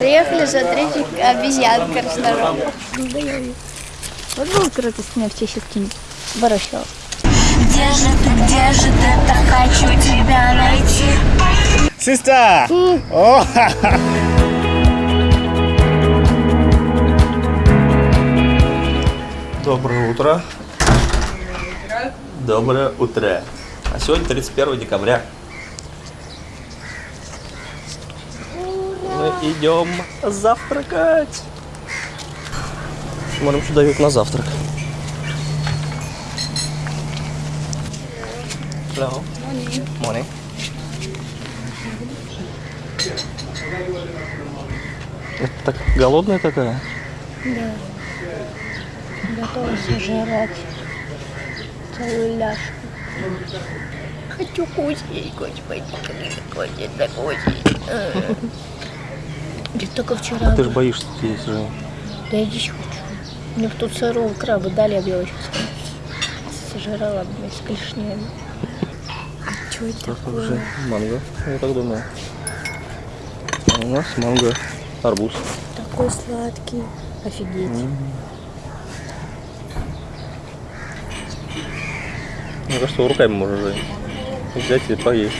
Приехали смотреть обезьян краснорог. Вот был круто снег чешский Барышева. Где же ты, где же ты, так хочу тебя найти Сестра! О, ха-ха. Доброе утро. Доброе утро. А сегодня 31 декабря. Мы идем завтракать. Смотрим, что дают на завтрак. Hello. Morning. Это так голодная такая? Готова сожрать целую ляжку. Хочу кусить, господи, кусить, да кусить. Я только вчера... Ты же боишься здесь же. Да я дичь хочу. Мне тут сырого краба дали, я бы его сейчас сожрала бы с клешнями. Что это Это уже манго, я так думаю. А у нас манго, арбуз. такой сладкий? Офигеть. Мне кажется, руками можно взять и поесть.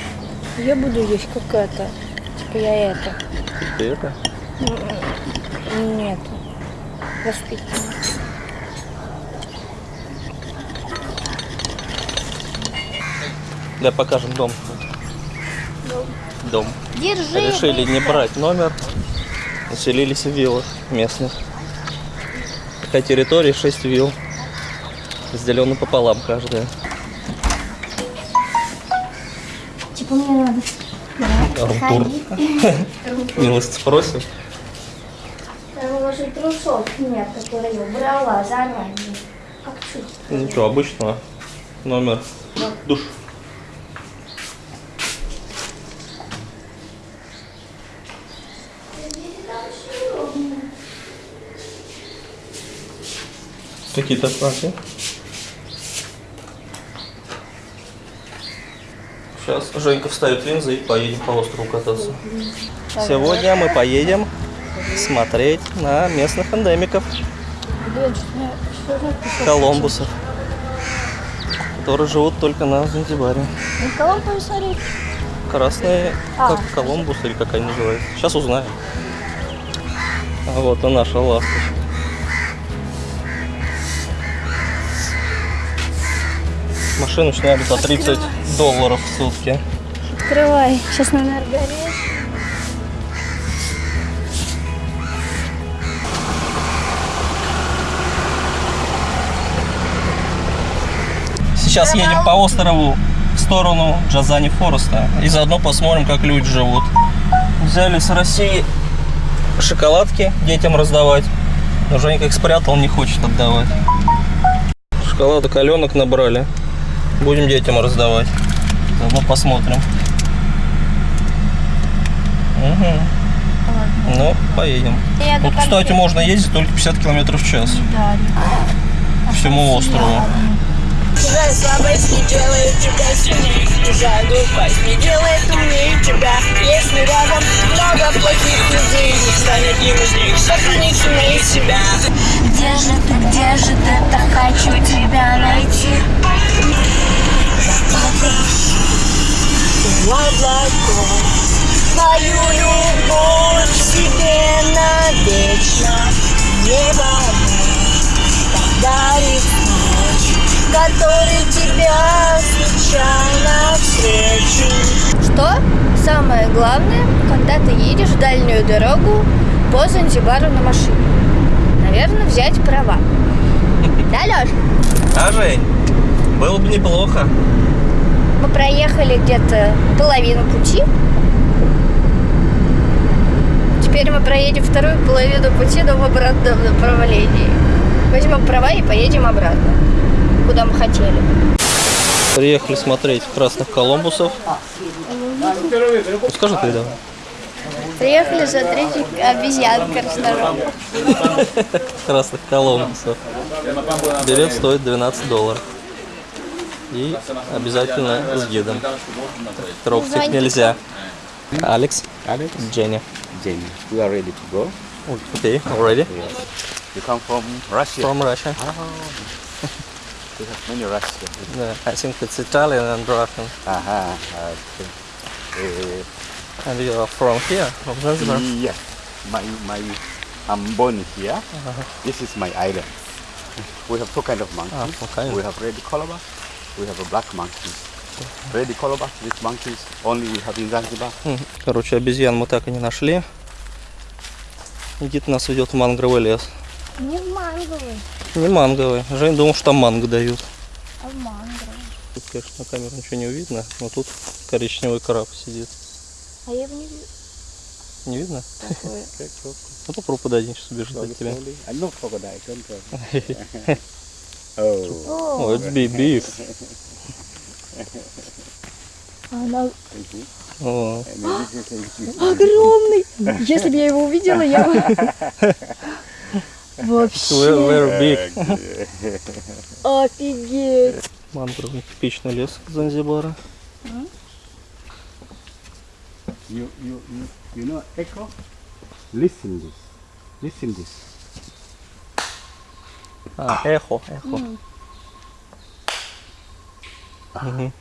Я буду есть как это. Типа я это. Ты это? Нет. Воспитанный. Да, покажем дом. Дом. Держи. Решили не брать номер. Населились в виллах местных. Такая территория 6 вилл. Разделена пополам каждая. Типа мне надо. Румтур. Милость спросим. Там уже трусов нет, которые я убрала заранее. Как чуть. Ничего, обычного. Номер. Душ. Какие-то знаки. Сейчас Женька вставит линзы и поедем по острову кататься. Сегодня мы поедем смотреть на местных эндемиков. Колумбусов, которые живут только на Занзибаре. Красные, А. как Колумбус или как они называются. Сейчас узнаем. А вот и наша ласточка. Машину сняли по 30 долларов в сутки. Открывай. Сейчас на энергоре. Сейчас едем по острову в сторону Джазани Фореста. И заодно посмотрим, как люди живут. Взяли с России шоколадки детям раздавать. Но Женька их спрятал, не хочет отдавать. Шоколадок Аленок набрали. Будем детям раздавать. Заодно посмотрим. Угу. Ну, поедем. Тут, кстати, можно ездить только 50 километров в час. По всему острову. Жаль, слабость не делает тебя сильнее Жаль, глупость не делает умнее тебя Если рядом много плохих людей Не станет им из них сохранить сильнее себя Где же ты, где же ты, так хочу тебя найти В облаков Твою любовь себе навечно Небо подарит ночь который тебя случайно встречу. Что самое главное, когда ты едешь в дальнюю дорогу по Занзибару на машине? Наверное, взять права. Да, Леш? А, Жень, было бы неплохо. Мы проехали где-то половину пути. Теперь мы проедем вторую половину пути, но в обратном направлении. Возьмем права и поедем обратно, куда мы хотели. Приехали смотреть красных колумбусов. Скажи ты, да. Приехали смотреть обезьян краснорог. Красных колумбусов. Билет стоит 12 долларов. И обязательно с гидом. Трогать их нельзя. Алекс, Алекс, Дженни. Then we are ready to go. Okay, already. Yes. You come from Russia. From Russia. We have many Russia. Yeah, I think it's Italian and Russian. Aha. Okay. Uh, And you are from here, from Zanzibar. yes. My my. I'm born here. This is my island. We have two kind of monkeys. Ah, okay. We have red colobus. We have a black monkey. Red colobus. These monkeys only we have in Zanzibar. Короче, обезьян мы так и не нашли. Никита нас ведет в мангровый лес. Не в манговый, Не манговый. Жень думал, что там манго дают. а в манговый. Тут, конечно, на камеру ничего не видно, но тут коричневый краб сидит. А я его не вижу. Не видно? Такое. Ну попробуй подойди, сейчас убежит от тебя. oh. О, это big, big. Она О, огромный. Если бы я его увидела, я бы... Вообще big. офигеть. Мангровый типичный лес Занзибара. You, you, you, you know echo? Listen this. Listen this. А, эхо, эхо. Мгм.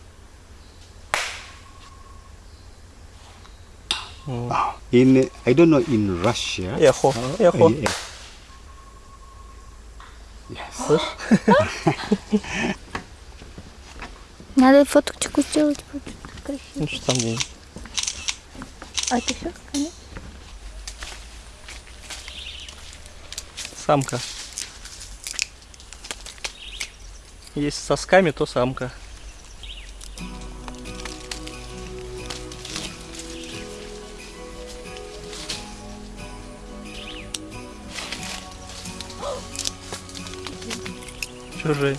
In I don't know in Russia. Эхо, эхо. Yeah. Yes. Надо фоточку сделать. вот красиво. Ну что там где А это все? Конец? Самка. Если сосками, то самка. Чужой.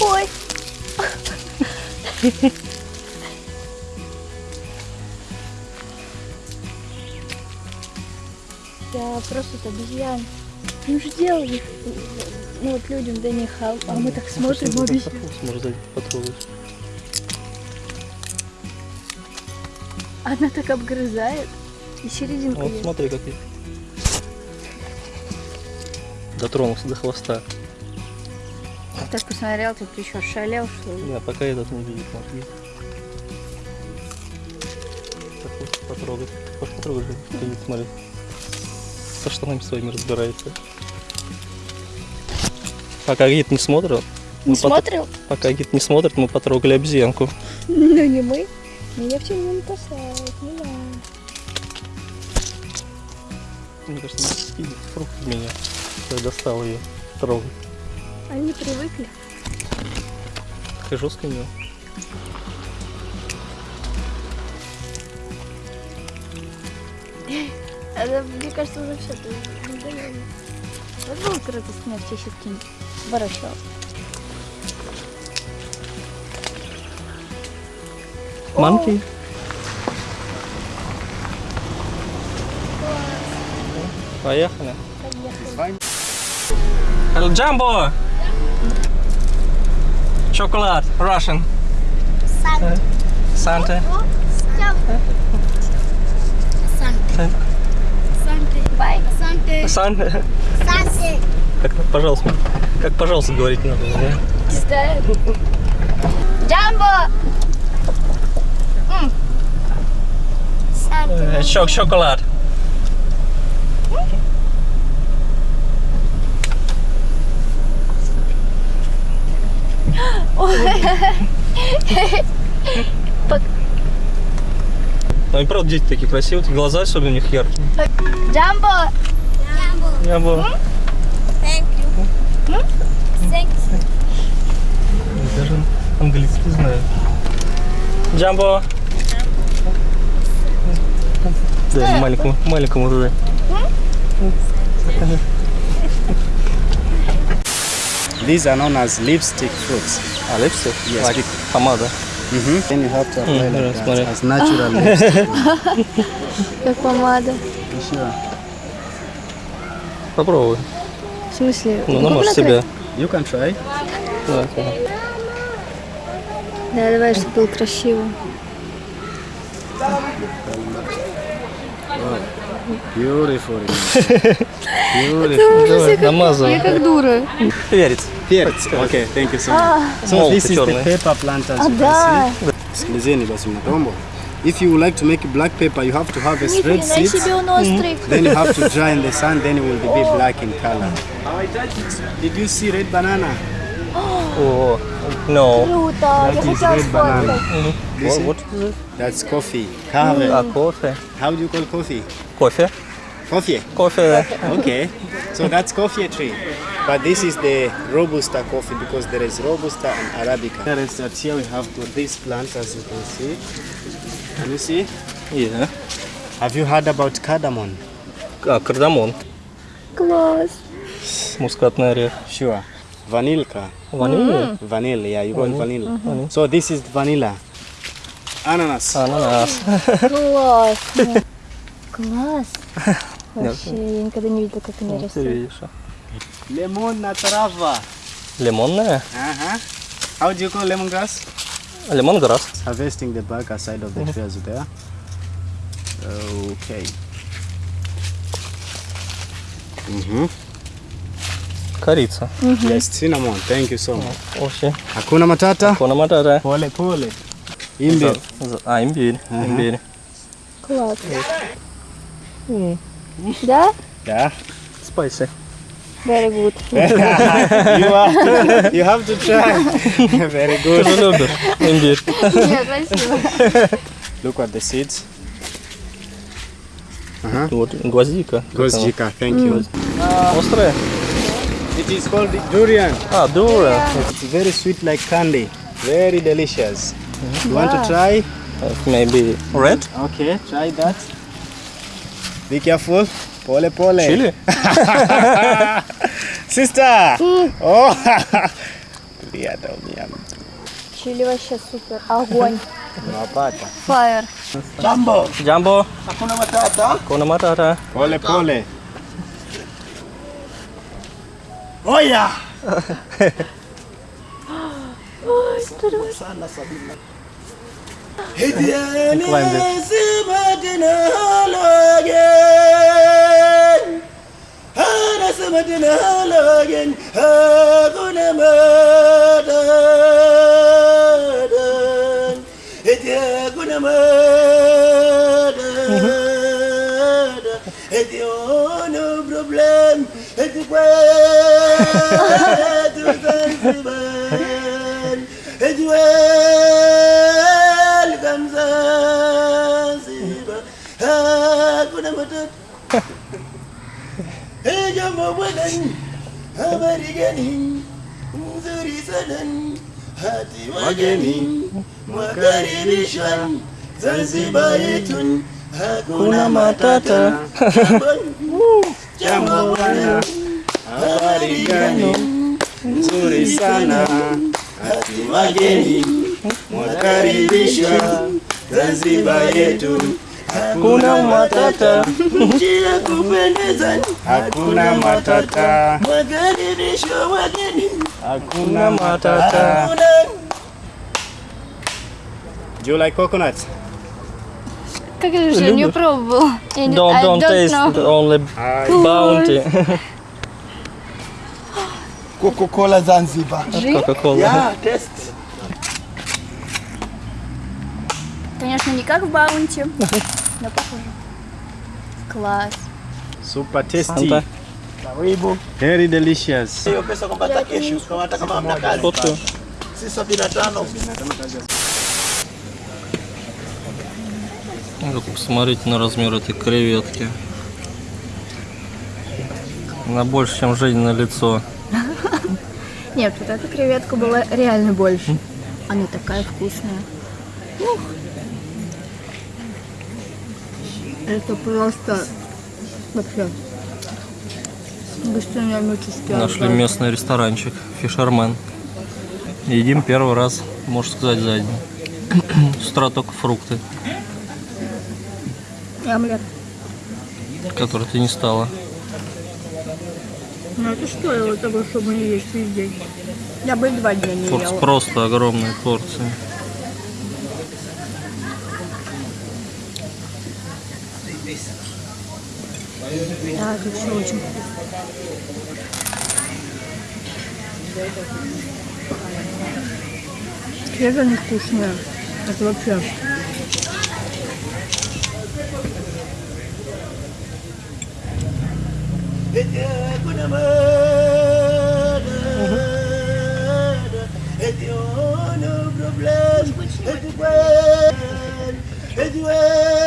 Ой. Я просто обезьян. Им же делали, ну вот людям до них, а, а мы так смотрим обезьян. Может, сзади потрогать. Она так обгрызает. И серединку Вот ест. смотри, какой. Дотронулся до хвоста. Так посмотрел, тут еще шалел, что ли? Не, пока этот не видит вот, потрогать. Пошли же. Видит, смотри. Со штанами своими разбирается. Пока гид не смотрит, Не мы потр- смотрел? пока гид не смотрит, мы потрогали обезьянку. Ну не мы. Меня все не касает, не надо. Мне кажется, она спидит фрукт в меня. Я достал ее трогать. Они привыкли. Такая жесткая у нее. Это, мне кажется, уже все. Вот было круто все щитки. Барашок. Манки. Поехали. Hello, Jumbo! Chocolate, Russian. Santa. Santa. Бай. Santa. Как, пожалуйста, как, пожалуйста, говорить надо, да? Ставят. Джамбо! Э, Чок, шоколад. Ну и правда дети такие красивые, глаза особенно у них яркие. Джамбо! Я бы даже английский знаю. Джамбо. Да, маленькому, маленькому уже. These are known as lipstick fruits. А, липстик? Yes, Like big. помада. Mm-hmm. Then you have to apply Mm, like yeah, that смотри. as natural lipstick. Как помада. Sure. Попробуй. В смысле? Ну, намажь накрасить? себя. You can try. Да, давай, чтобы было красиво. Beautiful. Beautiful. Давай, намазывай. Я как дура. Перец. Перец. Okay, thank you so much. So Молотый this is the черный. pepper plant as you Да. can see. Sikilizeni basi mnatombo. if you would like to make black paper, you have to have a straight seed then you have to dry in the sun then it will be oh. black in color. Did you see red banana? Oh. oh no. That is red banana. mm. what, what is it? That's coffee. Cave. Mm. Ah, coffee. How do you call coffee? Coffee. Coffee. Coffee. Okay. So that's coffee tree. But this is the robusta coffee because there is robusta and arabica. Here we have got these plants as you can see. Can you see? Yeah. Have you heard about cardamom? А, кардамон. Класс. Мускатный орех. Sure. Vanilka. Ванилия. Vanilla, yeah, you call it vanilla. So this is vanilla. Ananas. Ананас. Класс. Класс. Вообще, я никогда не видела, как они Ты растут. видишь. Lemon trava. Лимонная. Uh-huh. How do you call lemongrass? Лимонграсс. Harvesting the back side of the tree as there. Okay. Mm-hmm. Корица. Yes, cinnamon. Thank you so much. Вообще. Hakuna matata. Кона матата. Pole pole. Imbi. А, имбирь. Имбирь. Класс. Да? Yeah. Спайси. Very good. you are. You have to try. Very Ты good. же любишь имбирь. Нет, спасибо. Look at the seeds. Вот гвоздика. Как она? Gozjika. Thank you. Острая? It is called durian. А, дура. It's very sweet like candy. Very delicious. You want to try? Maybe red? Okay, try that. Be careful. Pole pole. Чили? Sister. Oh. Yeah, tell me, I'm Чили вообще супер. Огонь. Unapata. Фаер. Джамбо. Кона матата. Pole pole. ስምድን ለበገኝ ህጉን መደደኝ እቴጉን መደ እቴሆኑ ፕሮብሌም እትቆ أولا أبرجني انظر سنن هاتي وجني وكاربشا زنزبايت هاكونا ماتاتا جموانا أبرجني انظر سنا hati wageni mwakaribishwa Zanzibar yetu hakuna matata. Nchi ya kupendeza, hakuna matata. Mwakaribishwa wageni, hakuna matata. Do you like coconuts? Как же я не пробовал. Я не- Don't, I don't taste know. only bounty. Coca-Cola Zanzibar. Coca-Cola. Yeah, test. Конечно, не как в баунти, Но похоже. Класс. Super tasty. Karibu. Very delicious. Hiyo pesa kama hamna kazi. Si. Вот посмотрите на размер этой креветки. Она больше, чем Женя на лицо. Нет, вот эта креветка была реально больше. Она такая вкусная. Ух. Это просто вообще Нашли местный ресторанчик Фишермен. Едим первый раз, можно сказать, за день. С утра только фрукты, И омлет. которые ты не стала. Ну это стоило того, чтобы не есть весь день. Я бы два дня не Порц- ела. Просто огромные порции. Да, это очень Свежие они вкусные. Это вообще. Anyway,